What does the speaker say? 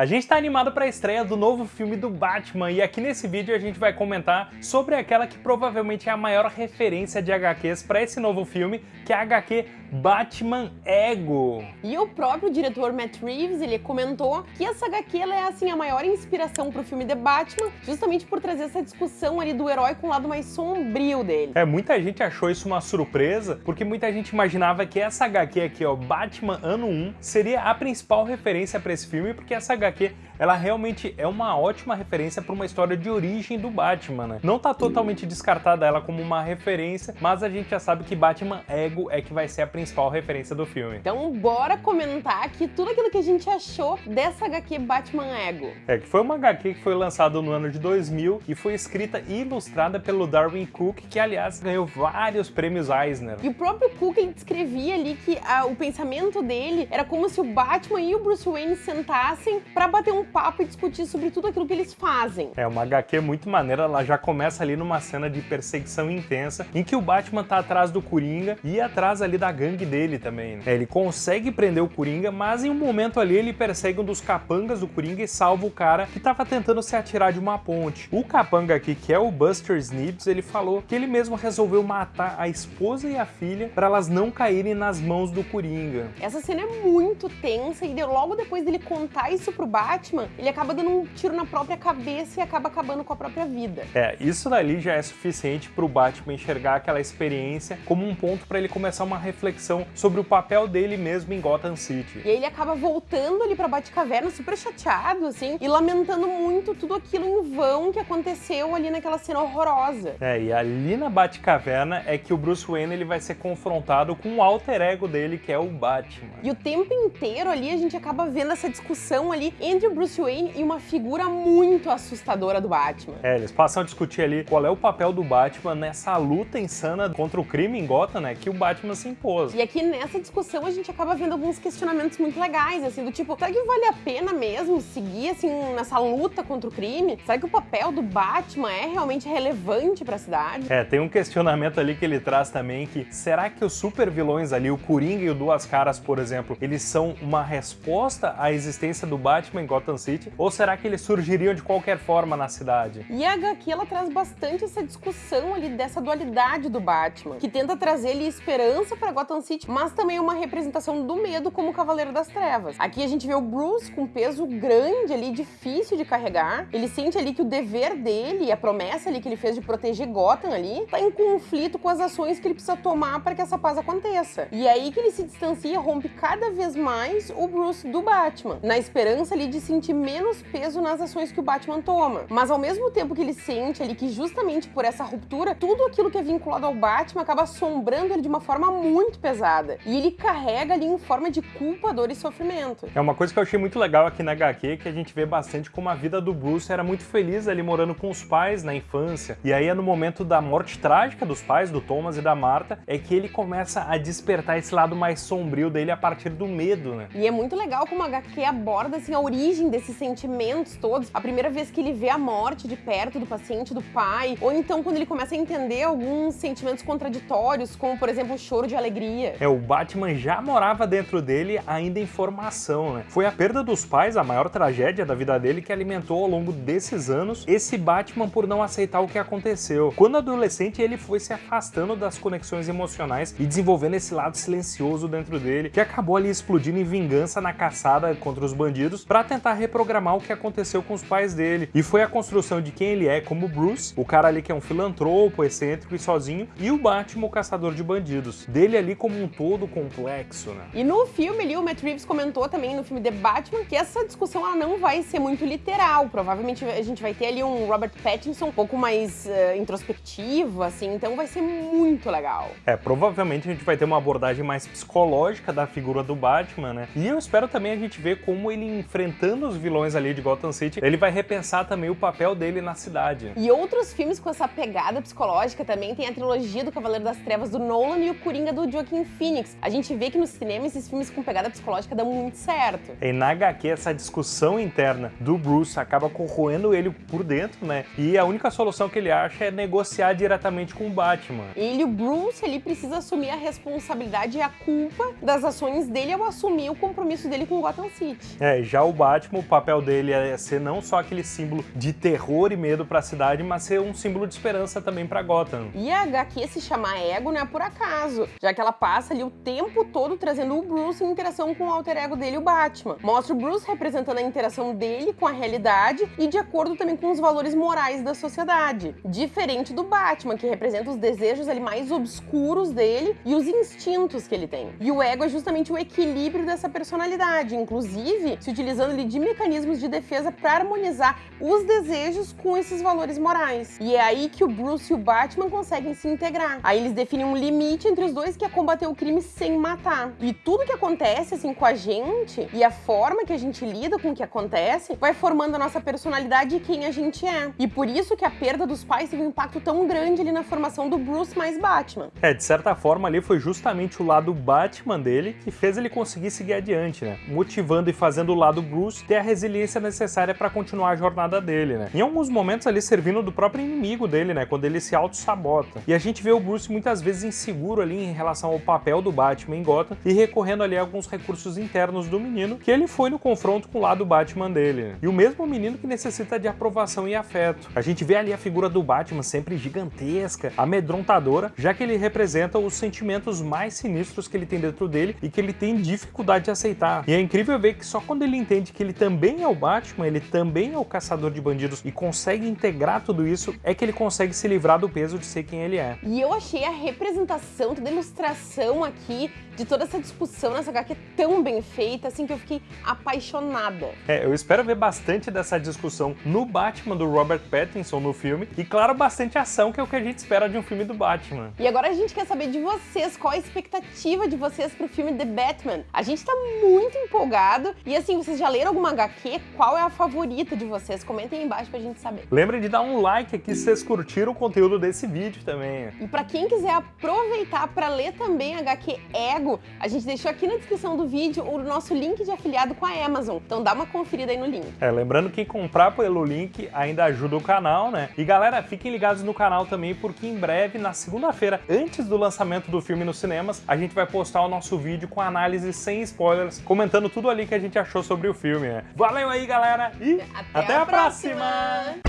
A gente está animado para a estreia do novo filme do Batman e aqui nesse vídeo a gente vai comentar sobre aquela que provavelmente é a maior referência de HQs para esse novo filme, que é a HQ Batman Ego. E o próprio diretor Matt Reeves, ele comentou que essa HQ é assim a maior inspiração para o filme The Batman, justamente por trazer essa discussão ali do herói com o lado mais sombrio dele. É, muita gente achou isso uma surpresa, porque muita gente imaginava que essa HQ aqui, ó, Batman Ano 1, seria a principal referência para esse filme, porque essa HQ HQ, ela realmente é uma ótima referência para uma história de origem do Batman, né? Não tá totalmente descartada ela como uma referência, mas a gente já sabe que Batman Ego é que vai ser a principal referência do filme. Então bora comentar aqui tudo aquilo que a gente achou dessa HQ Batman Ego. É, que foi uma HQ que foi lançada no ano de 2000 e foi escrita e ilustrada pelo Darwin Cook, que aliás ganhou vários prêmios Eisner. E o próprio Cook ele descrevia ali que a, o pensamento dele era como se o Batman e o Bruce Wayne sentassem para bater um papo e discutir sobre tudo aquilo que eles fazem. É uma HQ muito maneira, ela já começa ali numa cena de perseguição intensa, em que o Batman tá atrás do Coringa e atrás ali da gangue dele também. Né? É, ele consegue prender o Coringa, mas em um momento ali ele persegue um dos capangas do Coringa e salva o cara que tava tentando se atirar de uma ponte. O capanga aqui, que é o Buster Snips, ele falou que ele mesmo resolveu matar a esposa e a filha para elas não caírem nas mãos do Coringa. Essa cena é muito tensa e logo depois dele contar isso pro Batman, ele acaba dando um tiro na própria cabeça e acaba acabando com a própria vida. É, isso dali já é suficiente para o Batman enxergar aquela experiência como um ponto para ele começar uma reflexão sobre o papel dele mesmo em Gotham City. E aí ele acaba voltando ali pra Batcaverna super chateado, assim, e lamentando muito tudo aquilo em vão que aconteceu ali naquela cena horrorosa. É, e ali na Batcaverna é que o Bruce Wayne ele vai ser confrontado com o alter ego dele, que é o Batman. E o tempo inteiro ali a gente acaba vendo essa discussão ali entre o Bruce Wayne e uma figura muito assustadora do Batman. É, eles passam a discutir ali qual é o papel do Batman nessa luta insana contra o crime em Gotham, né, que o Batman se impôs. E aqui nessa discussão a gente acaba vendo alguns questionamentos muito legais, assim, do tipo, será que vale a pena mesmo seguir, assim, nessa luta contra o crime? Será que o papel do Batman é realmente relevante para a cidade? É, tem um questionamento ali que ele traz também que será que os super vilões ali, o Coringa e o Duas Caras, por exemplo, eles são uma resposta à existência do Batman Batman em Gotham City? Ou será que eles surgiriam de qualquer forma na cidade? E a HQ ela traz bastante essa discussão ali dessa dualidade do Batman, que tenta trazer ali esperança para Gotham City, mas também uma representação do medo como Cavaleiro das Trevas. Aqui a gente vê o Bruce com peso grande ali, difícil de carregar. Ele sente ali que o dever dele e a promessa ali que ele fez de proteger Gotham ali tá em conflito com as ações que ele precisa tomar para que essa paz aconteça. E é aí que ele se distancia, rompe cada vez mais o Bruce do Batman, na esperança ali de sentir menos peso nas ações que o Batman toma. Mas ao mesmo tempo que ele sente ali que justamente por essa ruptura, tudo aquilo que é vinculado ao Batman acaba assombrando ele de uma forma muito pesada. E ele carrega ali em forma de culpa, dor e sofrimento. É uma coisa que eu achei muito legal aqui na HQ, que a gente vê bastante como a vida do Bruce era muito feliz ali morando com os pais na infância. E aí é no momento da morte trágica dos pais, do Thomas e da Martha, é que ele começa a despertar esse lado mais sombrio dele a partir do medo, né? E é muito legal como a HQ aborda assim origem desses sentimentos todos, a primeira vez que ele vê a morte de perto do paciente, do pai, ou então quando ele começa a entender alguns sentimentos contraditórios, como por exemplo o choro de alegria. É, o Batman já morava dentro dele ainda em formação, né? Foi a perda dos pais a maior tragédia da vida dele que alimentou ao longo desses anos esse Batman por não aceitar o que aconteceu. Quando adolescente, ele foi se afastando das conexões emocionais e desenvolvendo esse lado silencioso dentro dele, que acabou ali explodindo em vingança na caçada contra os bandidos para tentar reprogramar o que aconteceu com os pais dele. E foi a construção de quem ele é como Bruce, o cara ali que é um filantropo, excêntrico e sozinho, e o Batman, o caçador de bandidos. Dele ali como um todo complexo, né? E no filme ali, o Matt Reeves comentou também no filme The Batman que essa discussão ela não vai ser muito literal. Provavelmente a gente vai ter ali um Robert Pattinson um pouco mais uh, introspectivo, assim, então vai ser muito legal. É, provavelmente a gente vai ter uma abordagem mais psicológica da figura do Batman, né? E eu espero também a gente ver como ele enfrenta enfrentando os vilões ali de Gotham City, ele vai repensar também o papel dele na cidade. E outros filmes com essa pegada psicológica também tem a trilogia do Cavaleiro das Trevas do Nolan e o Coringa do Joaquin Phoenix. A gente vê que no cinema esses filmes com pegada psicológica dão muito certo. E na HQ essa discussão interna do Bruce acaba corroendo ele por dentro, né? E a única solução que ele acha é negociar diretamente com o Batman. Ele, o Bruce, ele precisa assumir a responsabilidade e a culpa das ações dele ao assumir o compromisso dele com Gotham City. É, já o Batman, o papel dele é ser não só aquele símbolo de terror e medo para a cidade, mas ser um símbolo de esperança também para Gotham. E a HQ se chamar Ego não é por acaso, já que ela passa ali o tempo todo trazendo o Bruce em interação com o alter ego dele, o Batman. Mostra o Bruce representando a interação dele com a realidade e de acordo também com os valores morais da sociedade. Diferente do Batman, que representa os desejos ali mais obscuros dele e os instintos que ele tem. E o ego é justamente o equilíbrio dessa personalidade, inclusive se utilizando ali de mecanismos de defesa para harmonizar os desejos com esses valores morais. E é aí que o Bruce e o Batman conseguem se integrar. Aí eles definem um limite entre os dois que é combater o crime sem matar. E tudo que acontece assim com a gente e a forma que a gente lida com o que acontece vai formando a nossa personalidade e quem a gente é. E por isso que a perda dos pais teve um impacto tão grande ali na formação do Bruce mais Batman. É, de certa forma ali foi justamente o lado Batman dele que fez ele conseguir seguir adiante, né? Motivando e fazendo o lado Bruce ter a resiliência necessária para continuar a jornada dele, né? Em alguns momentos ali servindo do próprio inimigo dele, né? Quando ele se auto-sabota. E a gente vê o Bruce muitas vezes inseguro ali em relação ao papel do Batman em Gotham e recorrendo ali a alguns recursos internos do menino que ele foi no confronto com o lado Batman dele. Né? E o mesmo menino que necessita de aprovação e afeto. A gente vê ali a figura do Batman sempre gigantesca, amedrontadora, já que ele representa os sentimentos mais sinistros que ele tem dentro dele e que ele tem dificuldade de aceitar. E é incrível ver que só quando ele entende que ele também é o Batman, ele também é o caçador de bandidos e consegue integrar tudo isso, é que ele consegue se livrar do peso de ser quem ele é. E eu achei a representação, a ilustração aqui de toda essa discussão nessa HQ tão bem feita, assim, que eu fiquei apaixonada. É, eu espero ver bastante dessa discussão no Batman do Robert Pattinson no filme e, claro, bastante ação, que é o que a gente espera de um filme do Batman. E agora a gente quer saber de vocês, qual a expectativa de vocês pro filme The Batman? A gente tá muito empolgado e, assim, vocês já leram alguma HQ? Qual é a favorita de vocês? Comentem aí embaixo pra gente saber. Lembrem de dar um like aqui se vocês curtiram o conteúdo desse vídeo também. E pra quem quiser aproveitar pra ler também HQ Ego, a gente deixou aqui na descrição do vídeo o nosso link de afiliado com a Amazon. Então dá uma conferida aí no link. É, lembrando que comprar pelo link ainda ajuda o canal, né? E galera, fiquem ligados no canal também, porque em breve, na segunda-feira, antes do lançamento do filme nos cinemas, a gente vai postar o nosso vídeo com análise sem spoilers, comentando tudo ali que a gente achou sobre o filme, né? Valeu aí, galera, e até, até a, a próxima. próxima.